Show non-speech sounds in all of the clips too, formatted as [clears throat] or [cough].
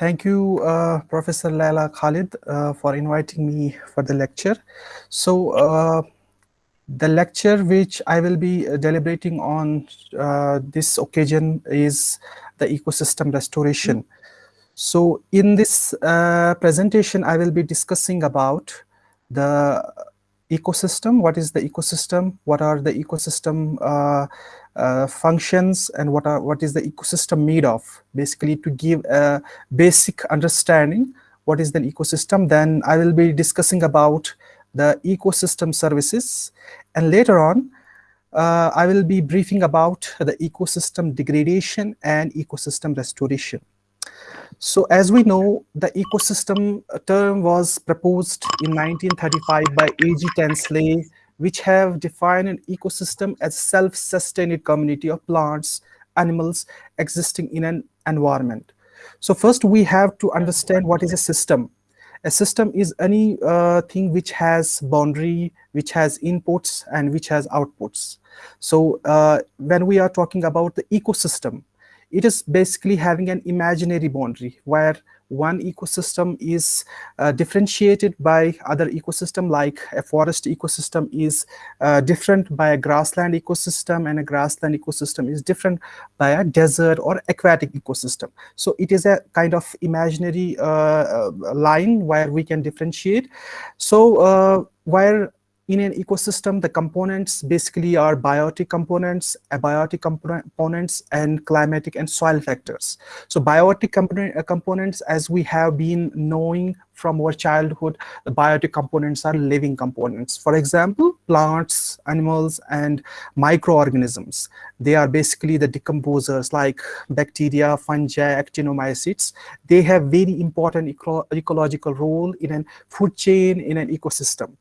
Thank you, uh, Professor Laila Khalid, uh, for inviting me for the lecture. So, uh, the lecture which I will be uh, deliberating on uh, this occasion is the ecosystem restoration. So, in this uh, presentation, I will be discussing about the ecosystem, what is the ecosystem, what are the ecosystem uh, functions and what are what is the ecosystem made of basically to give a basic understanding what is the ecosystem then I will be discussing about the ecosystem services and later on uh, I will be briefing about the ecosystem degradation and ecosystem restoration. So as we know, the ecosystem term was proposed in 1935 by A.G. Tansley, which have defined an ecosystem as self-sustained community of plants, animals existing in an environment. So first we have to understand what is a system. A system is any uh, thing which has boundary, which has inputs and which has outputs. So uh, when we are talking about the ecosystem, it is basically having an imaginary boundary where one ecosystem is uh, differentiated by other ecosystem like a forest ecosystem is uh, different by a grassland ecosystem and a grassland ecosystem is different by a desert or aquatic ecosystem. So it is a kind of imaginary uh, uh line where we can differentiate. So uh, where in an ecosystem, the components basically are biotic components, abiotic components, and climatic and soil factors. So biotic uh, components, as we have been knowing from our childhood, the biotic components are living components. For example, plants, animals, and microorganisms. They are basically the decomposers like bacteria, fungi, actinomycetes. They have very important eco ecological role in a food chain in an ecosystem.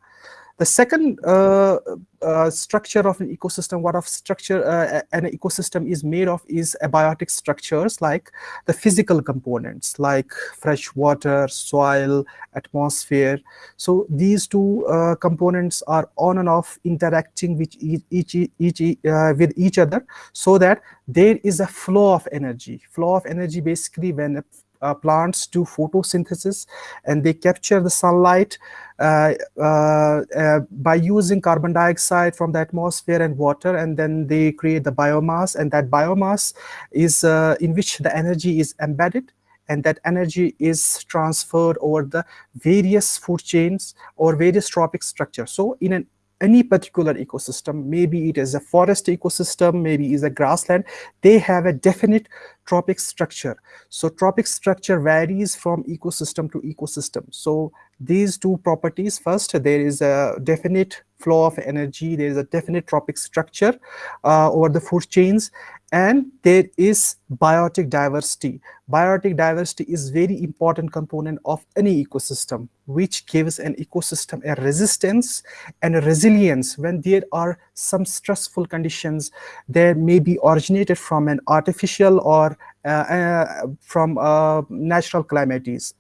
The second uh, uh, structure of an ecosystem, what of structure uh, an ecosystem is made of is abiotic structures like the physical components like fresh water, soil, atmosphere. So these two uh, components are on and off interacting with each, each, each uh, with each other so that there is a flow of energy. Flow of energy basically when uh, plants do photosynthesis and they capture the sunlight uh, uh, uh, by using carbon dioxide from the atmosphere and water and then they create the biomass and that biomass is uh, in which the energy is embedded and that energy is transferred over the various food chains or various trophic structures. So in an any particular ecosystem, maybe it is a forest ecosystem, maybe is a grassland, they have a definite trophic structure. So trophic structure varies from ecosystem to ecosystem. So these two properties, first, there is a definite flow of energy, there is a definite trophic structure uh, over the food chains, and there is biotic diversity. Biotic diversity is very important component of any ecosystem, which gives an ecosystem a resistance and a resilience when there are some stressful conditions that may be originated from an artificial or uh, uh, from uh, natural calamities.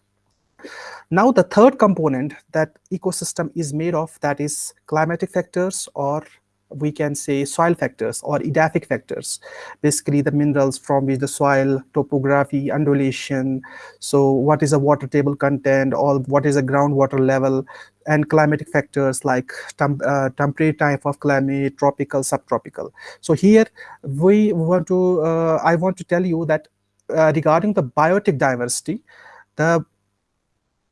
Now the third component that ecosystem is made of that is climatic factors or we can say soil factors or edaphic factors. Basically the minerals from which the soil topography undulation so what is a water table content or what is a groundwater level and climatic factors like temp uh, temperate type of climate tropical subtropical. So here we want to uh, i want to tell you that uh, regarding the biotic diversity the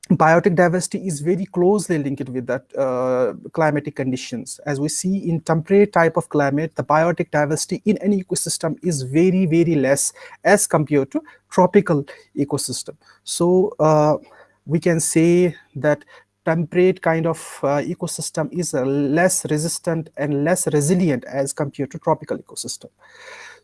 biotic diversity is very closely linked with that uh, climatic conditions. As we see in temperate type of climate, the biotic diversity in an ecosystem is very, very less as compared to tropical ecosystem. So uh, we can say that temperate kind of uh, ecosystem is uh, less resistant and less resilient as compared to tropical ecosystem.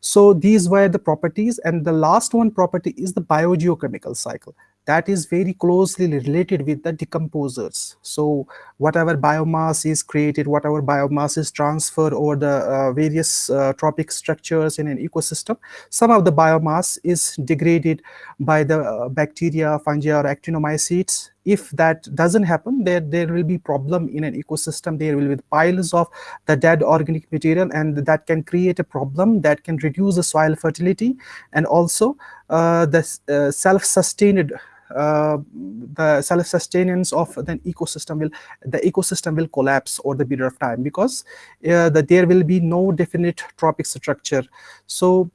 So these were the properties and the last one property is the biogeochemical cycle that is very closely related with the decomposers. So whatever biomass is created, whatever biomass is transferred over the uh, various uh, trophic structures in an ecosystem, some of the biomass is degraded by the uh, bacteria, fungi or actinomycetes. If that doesn't happen, there, there will be problem in an ecosystem. There will be piles of the dead organic material and that can create a problem that can reduce the soil fertility and also uh, the uh, self-sustained the self-sustenance of the ecosystem will the ecosystem will collapse over the period of time because uh, that there will be no definite trophic structure. So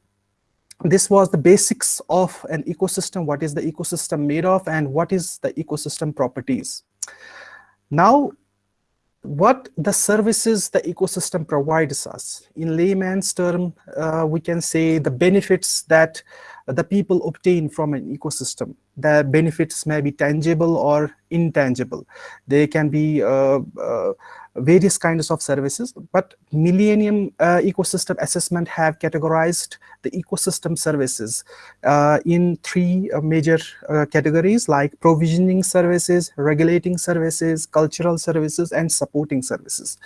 this was the basics of an ecosystem what is the ecosystem made of and what is the ecosystem properties. Now what the services the ecosystem provides us. In layman's term, uh, we can say the benefits that the people obtain from an ecosystem. The benefits may be tangible or intangible. They can be uh, uh, various kinds of services, but Millennium uh, Ecosystem Assessment have categorized the ecosystem services uh, in three uh, major uh, categories like provisioning services, regulating services, cultural services, and supporting services.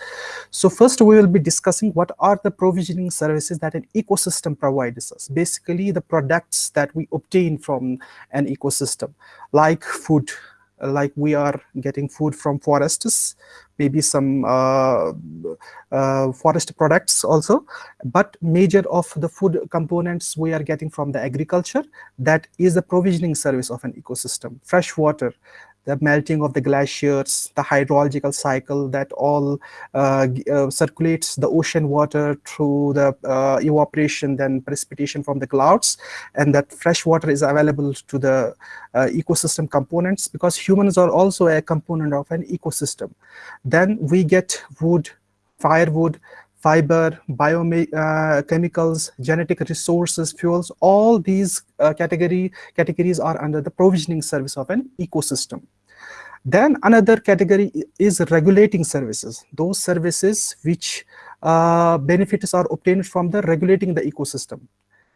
So first we will be discussing what are the provisioning services that an ecosystem provides us. Basically the products that we obtain from an ecosystem like food, like we are getting food from forests, maybe some uh, uh, forest products also, but major of the food components we are getting from the agriculture, that is the provisioning service of an ecosystem. Fresh water, the melting of the glaciers, the hydrological cycle that all uh, uh, circulates the ocean water through the uh, evaporation, then precipitation from the clouds, and that fresh water is available to the uh, ecosystem components because humans are also a component of an ecosystem. Then we get wood, firewood, fiber, biochemicals, uh, genetic resources, fuels, all these uh, category, categories are under the provisioning service of an ecosystem. Then another category is regulating services, those services which uh, benefits are obtained from the regulating the ecosystem.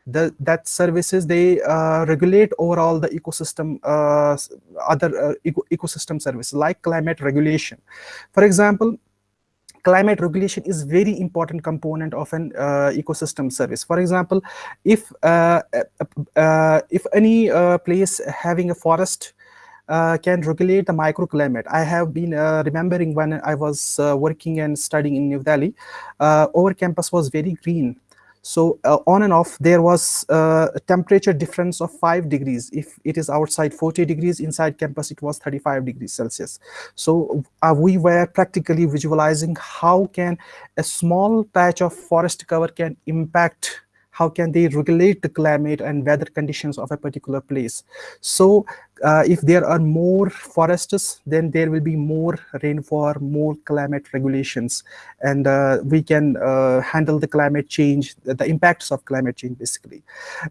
The, that services, they uh, regulate overall the ecosystem, uh, other uh, eco ecosystem services like climate regulation. For example, climate regulation is very important component of an uh, ecosystem service. For example, if uh, uh, uh if any uh, place having a forest uh, can regulate the microclimate. I have been remembering when I was working and studying in New Delhi, our campus was very green so uh, on and off, there was uh, a temperature difference of 5 degrees. If it is outside 40 degrees, inside campus it was 35 degrees Celsius. So uh, we were practically visualizing how can a small patch of forest cover can impact how can they regulate the climate and weather conditions of a particular place. So uh, if there are more forests, then there will be more rainfall, more climate regulations, and uh, we can uh, handle the climate change, the impacts of climate change basically.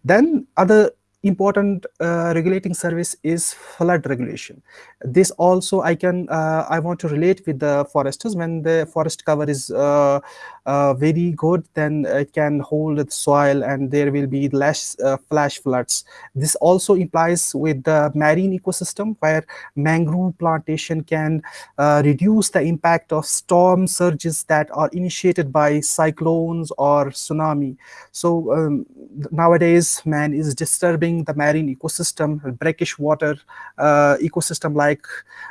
Then other important uh, regulating service is flood regulation. This also I can uh, I want to relate with the foresters when the forest cover is uh, uh very good then it can hold the soil and there will be less uh, flash floods. This also implies with the marine ecosystem where mangrove plantation can uh, reduce the impact of storm surges that are initiated by cyclones or tsunami. So um, nowadays man is disturbing the marine ecosystem, brackish water uh, ecosystem like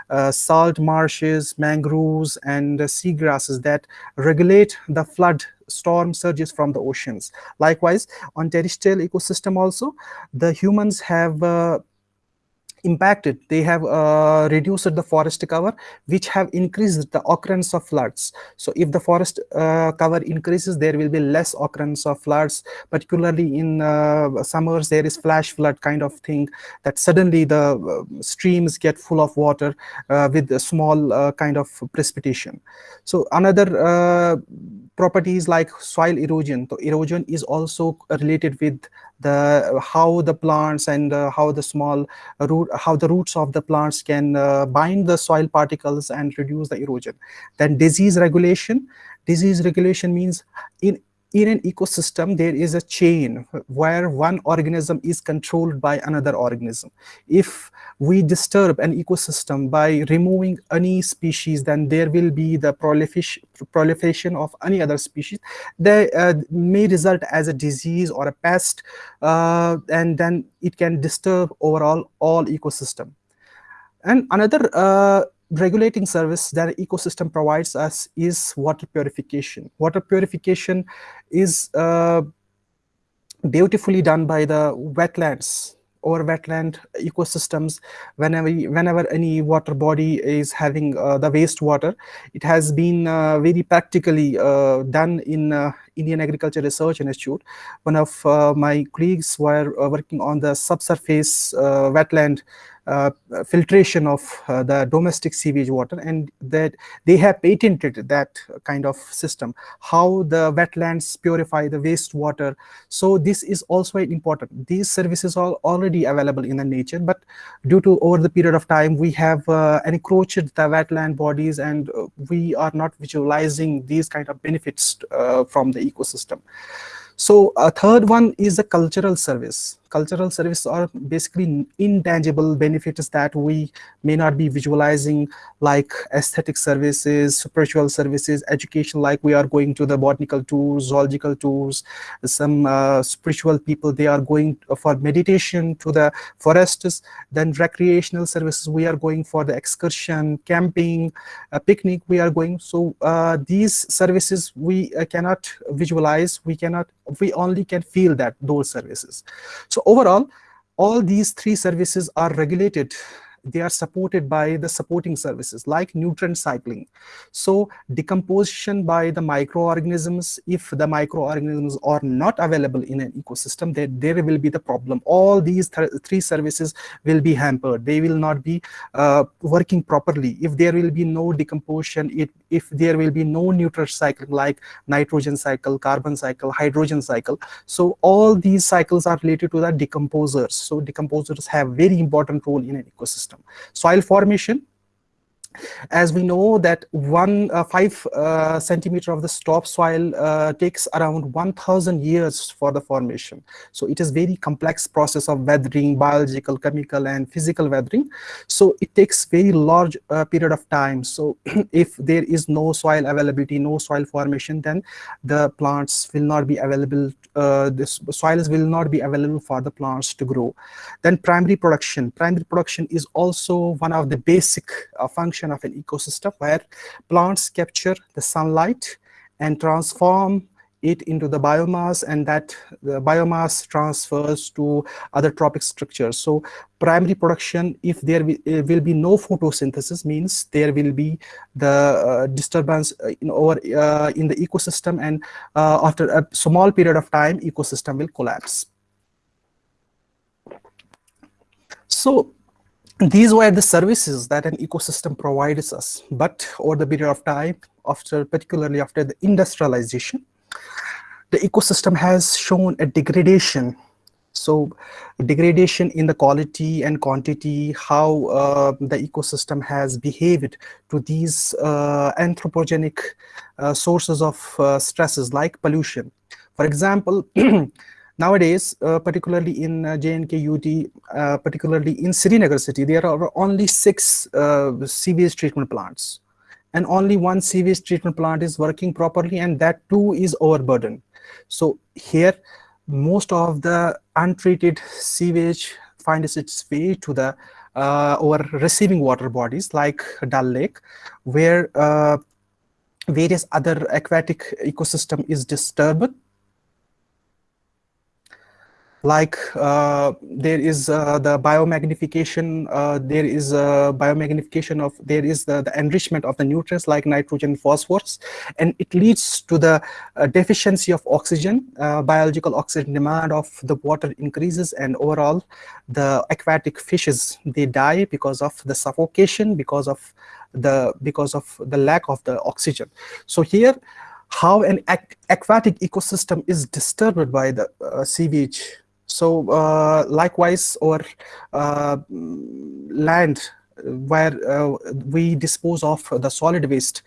uh, salt marshes, mangroves, and uh, seagrasses that regulate the flood storm surges from the oceans. Likewise, on terrestrial ecosystem also, the humans have uh, impacted, they have uh, reduced the forest cover, which have increased the occurrence of floods. So if the forest uh, cover increases, there will be less occurrence of floods, particularly in uh, summers, there is flash flood kind of thing that suddenly the uh, streams get full of water uh, with a small uh, kind of precipitation. So another properties like soil erosion. So erosion is also related with the how the plants and uh, how the small root how the roots of the plants can uh, bind the soil particles and reduce the erosion. Then disease regulation. Disease regulation means in in an ecosystem, there is a chain where one organism is controlled by another organism. If we disturb an ecosystem by removing any species, then there will be the proliferation of any other species that uh, may result as a disease or a pest, uh, and then it can disturb overall all ecosystem. And another uh, regulating service that ecosystem provides us is water purification. Water purification is uh, beautifully done by the wetlands or wetland ecosystems, whenever whenever any water body is having uh, the wastewater, it has been uh, very practically uh, done in uh, Indian Agriculture Research Institute. One of uh, my colleagues were uh, working on the subsurface wetland filtration of uh, the domestic sewage water and that they have patented that kind of system how the wetlands purify the wastewater. So this is also important. These services are already available in the nature but due to over the period of time we have uh, encroached the wetland bodies and uh, we are not visualizing these kind of benefits uh, from the ecosystem. So a third one is the cultural service cultural services are basically intangible benefits that we may not be visualizing like aesthetic services spiritual services education like we are going to the botanical tours zoological tours some uh, spiritual people they are going for meditation to the forests. Then recreational services we are going for the excursion camping picnic we are going. So uh, these services we uh, cannot visualize. We cannot we only can feel that those services. So overall, all these three services are regulated they are supported by the supporting services like nutrient cycling. So decomposition by the microorganisms, if the microorganisms are not available in an ecosystem, then there will be the problem. All these th three services will be hampered. They will not be uh, working properly. If there will be no decomposition, it, if there will be no nutrient cycling like nitrogen cycle, carbon cycle, hydrogen cycle. So all these cycles are related to the decomposers. So decomposers have very important role in an ecosystem system. Soil formation, as we know that one uh, five uh, centimeter of the topsoil uh, takes around 1000 years for the formation. So it is very complex process of weathering biological chemical and physical weathering. So it takes very large uh, period of time. So [clears throat] if there is no soil availability no soil formation then the plants will not be available uh, this soils will not be available for the plants to grow. Then primary production. Primary production is also one of the basic uh, of an ecosystem where plants capture the sunlight and transform it into the biomass and that the biomass transfers to other trophic structures. So primary production, if there will be no photosynthesis means there will be the uh, disturbance uh, in, over, uh, in the ecosystem and uh, after a small period of time ecosystem will collapse. So these were the services that an ecosystem provides us. But over the period of time, after particularly after the industrialization, the ecosystem has shown a degradation. So degradation in the quality and quantity, how uh, the ecosystem has behaved to these uh, anthropogenic uh, sources of uh, stresses like pollution. For example, [clears throat] Nowadays, uh, particularly in uh, JNKUT, uh, particularly in Srinagar city, there are only six uh, sewage treatment plants. And only one sewage treatment plant is working properly and that too is overburdened. So here, most of the untreated sewage finds its way to the uh, or receiving water bodies like Dal Lake, where uh, various other aquatic ecosystem is disturbed like uh, there is uh, the biomagnification, uh, there is biomagnification of, there is the, the enrichment of the nutrients like nitrogen, phosphorus, and it leads to the uh, deficiency of oxygen, uh, biological oxygen demand of the water increases and overall the aquatic fishes, they die because of the suffocation, because of the, because of the lack of the oxygen. So here, how an aquatic ecosystem is disturbed by the uh, sewage so uh, likewise our uh, land where uh, we dispose of the solid waste.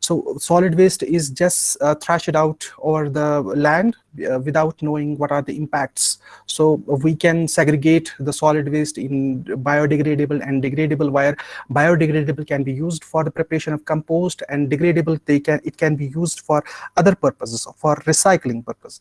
So solid waste is just uh, thrashed out over the land uh, without knowing what are the impacts. So we can segregate the solid waste in biodegradable and degradable where biodegradable can be used for the preparation of compost and degradable they can it can be used for other purposes for recycling purpose.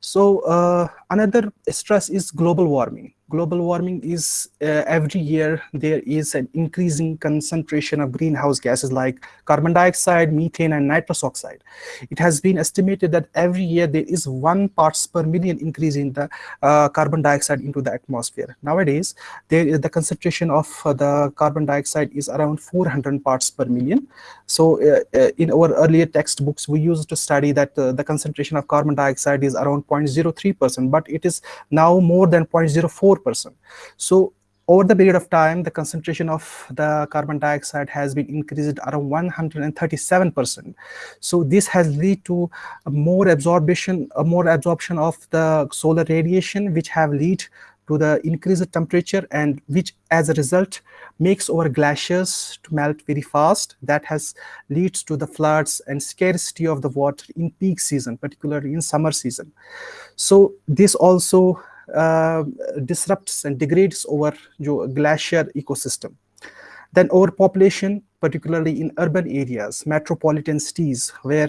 So uh, another stress is global warming. Global warming is uh, every year there is an increasing concentration of greenhouse gases like carbon dioxide, methane, and nitrous oxide. It has been estimated that every year there is one parts per million increase in the uh, carbon dioxide into the atmosphere. Nowadays, there is the concentration of uh, the carbon dioxide is around 400 parts per million. So uh, uh, in our earlier textbooks, we used to study that uh, the concentration of carbon dioxide is around 0.03%, but it is now more than 0.04%. So over the period of time, the concentration of the carbon dioxide has been increased around 137%. So this has led to more absorption, a more absorption of the solar radiation, which have led to the increased temperature and which as a result makes our glaciers to melt very fast. That has leads to the floods and scarcity of the water in peak season, particularly in summer season. So this also disrupts and degrades our glacier ecosystem. Then overpopulation, particularly in urban areas, metropolitan cities, where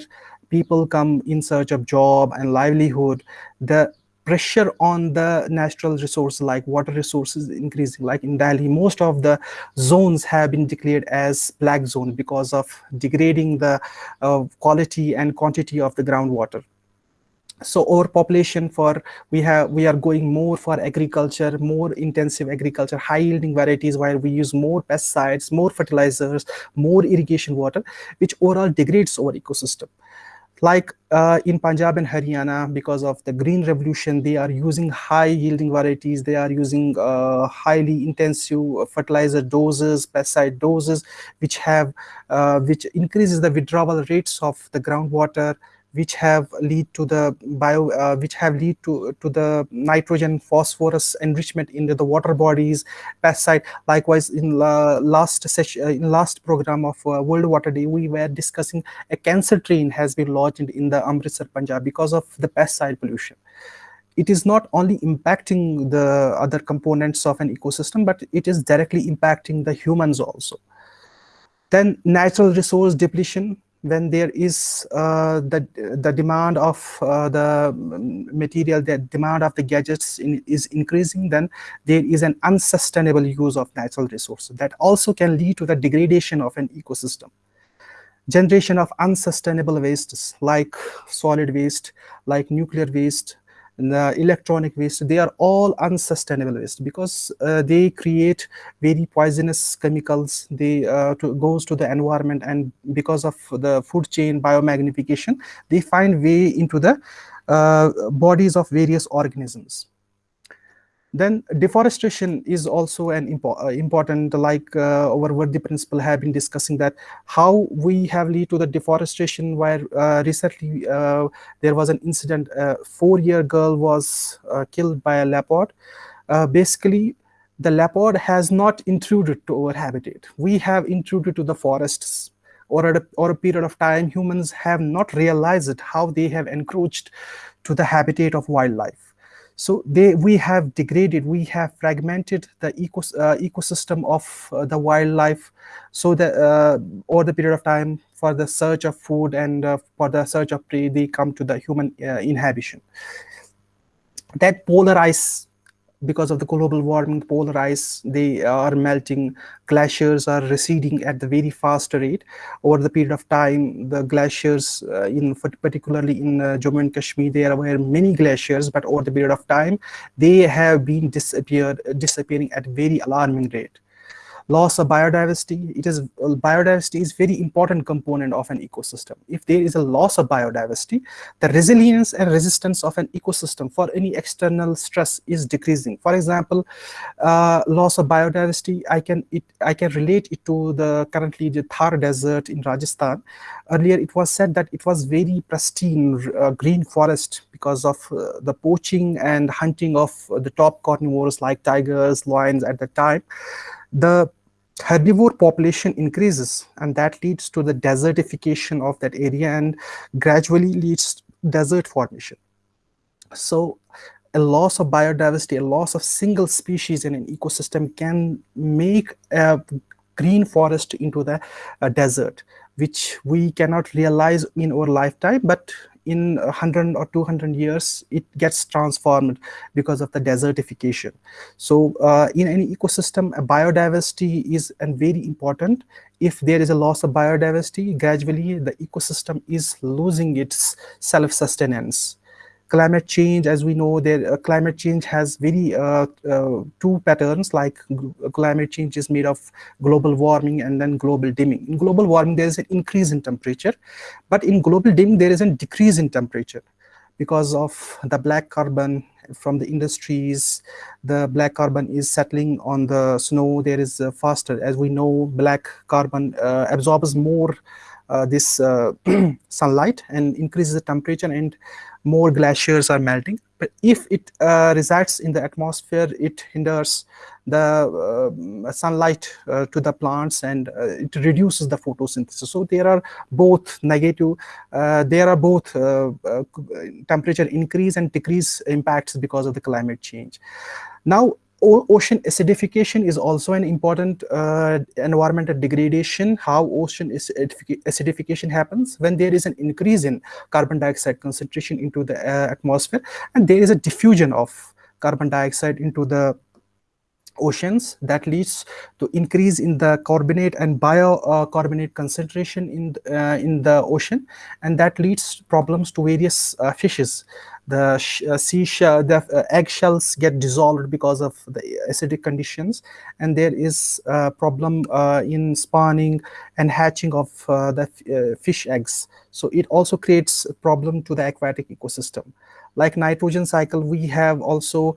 people come in search of job and livelihood, the pressure on the natural resources like water resources increasing like in Delhi most of the zones have been declared as black zone because of degrading the uh, quality and quantity of the groundwater so overpopulation for we have we are going more for agriculture more intensive agriculture high yielding varieties where we use more pesticides more fertilizers more irrigation water which overall degrades our ecosystem like uh, in Punjab and Haryana, because of the green revolution, they are using high yielding varieties. They are using uh, highly intensive fertilizer doses, pesticide doses, which have, uh, which increases the withdrawal rates of the groundwater, which have lead to the bio uh, which have lead to to the nitrogen phosphorus enrichment into the water bodies pesticide. Likewise in last session uh, in last program of uh, world water day we were discussing a cancer train has been launched in the amritsar punjab because of the pesticide pollution. It is not only impacting the other components of an ecosystem but it is directly impacting the humans also. Then natural resource depletion when there is uh, the the demand of uh, the material, the demand of the gadgets in, is increasing, then there is an unsustainable use of natural resources that also can lead to the degradation of an ecosystem. Generation of unsustainable wastes like solid waste, like nuclear waste, the electronic waste, they are all unsustainable waste because uh, they create very poisonous chemicals. They uh, to, goes to the environment and because of the food chain biomagnification, they find way into the uh, bodies of various organisms. Then deforestation is also an impo uh, important, like uh, our worthy principle have been discussing that how we have lead to the deforestation where uh, recently uh, there was an incident, a four-year girl was uh, killed by a leopard. Uh, basically, the leopard has not intruded to our habitat. We have intruded to the forests or a, or a period of time, humans have not realized how they have encroached to the habitat of wildlife so they, we have degraded, we have fragmented the ecos, uh, ecosystem of uh, the wildlife so that uh, over the period of time for the search of food and uh, for the search of prey, they come to the human uh, inhabitation. That polar ice because of the global warming, polar ice, they are melting, glaciers are receding at the very fast rate. Over the period of time, the glaciers, uh, in particularly in uh, Jammu and Kashmir, there were many glaciers, but over the period of time, they have been disappeared, disappearing at very alarming rate loss of biodiversity it is biodiversity is very important component of an ecosystem. If there is a loss of biodiversity the resilience and resistance of an ecosystem for any external stress is decreasing. For example uh, loss of biodiversity i can it i can relate it to the currently the thar desert in rajasthan. Earlier it was said that it was very pristine uh, green forest because of uh, the poaching and hunting of the top carnivores like tigers lions at the time. The herbivore population increases and that leads to the desertification of that area and gradually leads desert formation. So a loss of biodiversity, a loss of single species in an ecosystem can make a green forest into the uh, desert, which we cannot realize in our lifetime, but in 100 or 200 years, it gets transformed because of the desertification. So uh, in any ecosystem, biodiversity is and very important. If there is a loss of biodiversity, gradually the ecosystem is losing its self-sustenance climate change, as we know, there uh, climate change has very uh, uh, two patterns. Like climate change is made of global warming and then global dimming. In global warming, there is an increase in temperature, but in global dimming, there is a decrease in temperature because of the black carbon from the industries the black carbon is settling on the snow there is faster as we know black carbon uh, absorbs more this uh, [clears throat] sunlight and increases the temperature and more glaciers are melting. But if it uh, resides in the atmosphere, it hinders the uh, sunlight uh, to the plants and uh, it reduces the photosynthesis. So there are both negative, uh, there are both uh, temperature increase and decrease impacts because of the climate change. Now, ocean acidification is also an important uh, environmental degradation. How ocean acidification happens when there is an increase in carbon dioxide concentration into the uh, atmosphere and there is a diffusion of carbon dioxide into the oceans that leads to increase in the carbonate and biocarbonate uh, concentration in uh, in the ocean and that leads problems to various uh, fishes the uh, seashell, the uh, eggshells get dissolved because of the acidic conditions, and there is a problem uh, in spawning and hatching of the fish eggs. So it also creates a problem to the aquatic ecosystem. Like nitrogen cycle, we have also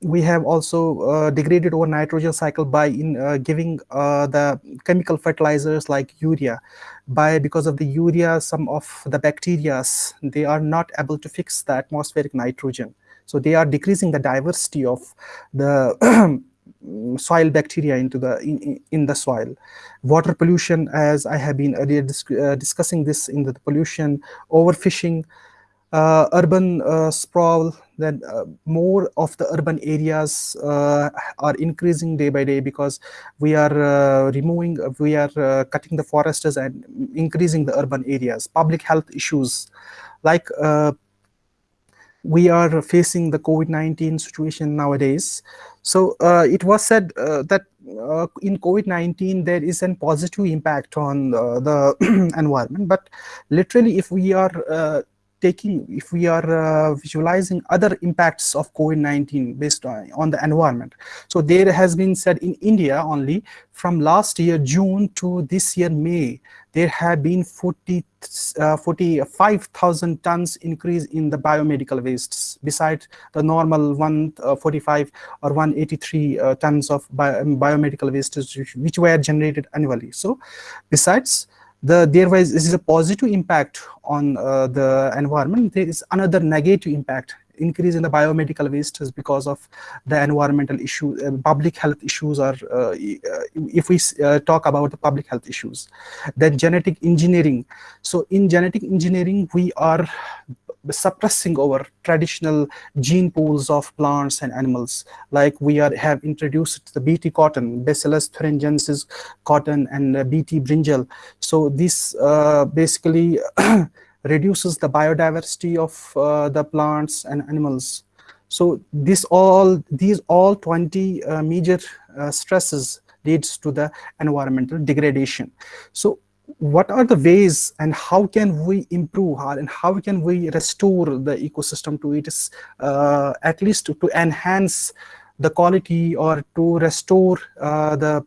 we have also uh, degraded our nitrogen cycle by in uh, giving uh, the chemical fertilizers like urea by because of the urea some of the bacteria they are not able to fix the atmospheric nitrogen. So they are decreasing the diversity of the [clears throat] soil bacteria into the in, in the soil. Water pollution as i have been earlier dis uh, discussing this in the pollution overfishing urban uh, sprawl, then uh, more of the urban areas uh, are increasing day by day because we are uh, removing, we are uh, cutting the forests and increasing the urban areas. Public health issues like we are facing the COVID-19 situation nowadays. So it was said that in COVID-19 there is a positive impact on the [clears throat] environment, but literally if we are taking, if we are uh, visualizing other impacts of COVID-19 based on, on the environment. So there has been said in India only from last year June to this year May, there have been 40, uh, 45,000 tons increase in the biomedical wastes besides the normal 145 uh, or 183 uh, tons of bio biomedical wastes which, which were generated annually. So besides the there was this is a positive impact on uh, the environment. There is another negative impact increase in the biomedical waste is because of the environmental issue. Uh, public health issues are uh, if we uh, talk about the public health issues then genetic engineering. So in genetic engineering we are suppressing our traditional gene pools of plants and animals. Like we are have introduced the bt cotton bacillus thuringiensis cotton and uh, bt brinjal. So this uh, basically [clears throat] reduces the biodiversity of uh, the plants and animals. So this all these all 20 uh, major stresses leads to the environmental degradation. So what are the ways and how can we improve and how can we restore the ecosystem to its uh, at least to, to, enhance the quality or to restore uh, the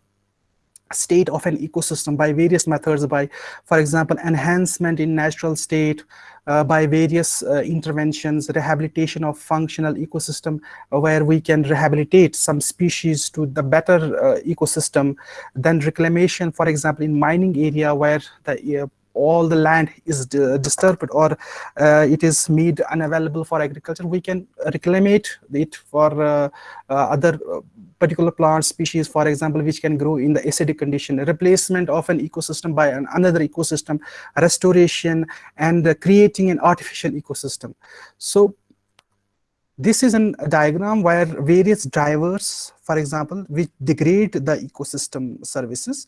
state of an ecosystem by various methods by for example enhancement in natural state uh, by various uh, interventions rehabilitation of functional ecosystem where we can rehabilitate some species to the better uh, ecosystem. Then reclamation for example in mining area where the uh, all the land is disturbed or uh, it is made unavailable for agriculture, we can reclaim it for uh, uh, other uh, particular plant species, for example, which can grow in the acidic condition, replacement of an ecosystem by an another ecosystem, restoration, and creating an artificial ecosystem. So this is a diagram where various drivers, for example, which degrade the ecosystem services,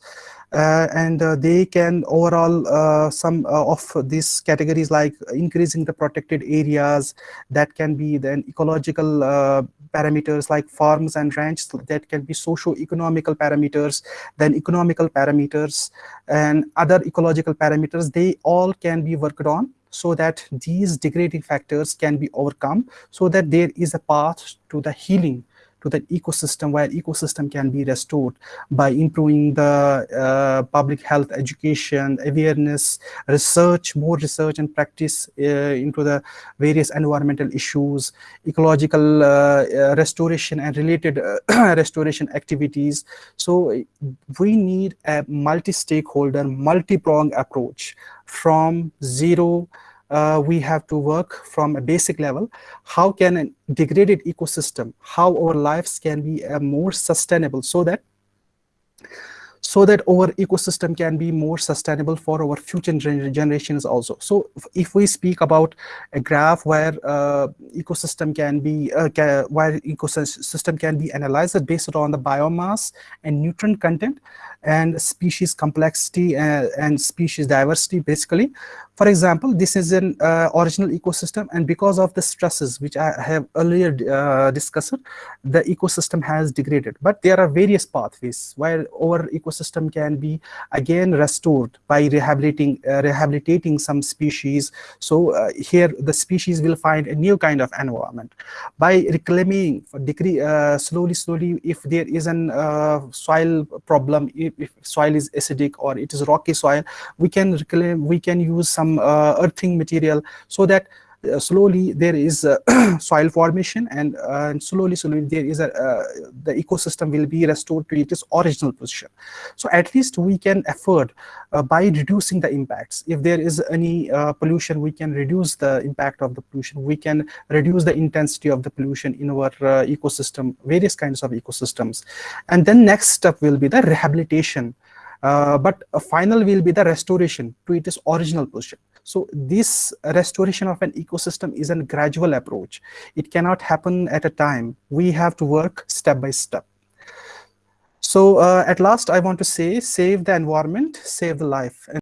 uh, and uh, they can overall uh, some uh, of these categories like increasing the protected areas that can be then ecological uh, parameters like farms and ranches that can be socio-economical parameters, then economical parameters and other ecological parameters, they all can be worked on so that these degrading factors can be overcome so that there is a path to the healing to that ecosystem where ecosystem can be restored by improving the uh, public health education awareness research more research and practice uh, into the various environmental issues ecological uh, restoration and related [clears throat] restoration activities. So we need a multi-stakeholder multi-pronged approach from zero uh, we have to work from a basic level. How can a degraded ecosystem, how our lives can be uh, more sustainable so that so that our ecosystem can be more sustainable for our future generations also. So if we speak about a graph where uh, ecosystem can be, uh, where ecosystem can be analyzed based on the biomass and nutrient content and species complexity and, uh, and species diversity basically, for example, this is an uh, original ecosystem and because of the stresses which I have earlier uh, discussed, the ecosystem has degraded. But there are various pathways where our ecosystem can be again restored by rehabilitating, uh, rehabilitating some species. So uh, here the species will find a new kind of environment. By reclaiming, decree, uh, slowly, slowly, if there is an soil problem, if, soil is acidic or it is rocky soil, we can reclaim, we can use some uh, earthing material so that slowly there is [clears throat] soil formation and, uh, and, slowly slowly there is a uh, the ecosystem will be restored to its original position. So at least we can afford uh, by reducing the impacts if there is any uh, pollution we can reduce the impact of the pollution. We can reduce the intensity of the pollution in our ecosystem various kinds of ecosystems. And then next step will be the rehabilitation. Uh, but final will be the restoration to its original position. So this restoration of an ecosystem is a gradual approach. It cannot happen at a time. We have to work step by step. So uh, at last, I want to say, save the environment, save the life.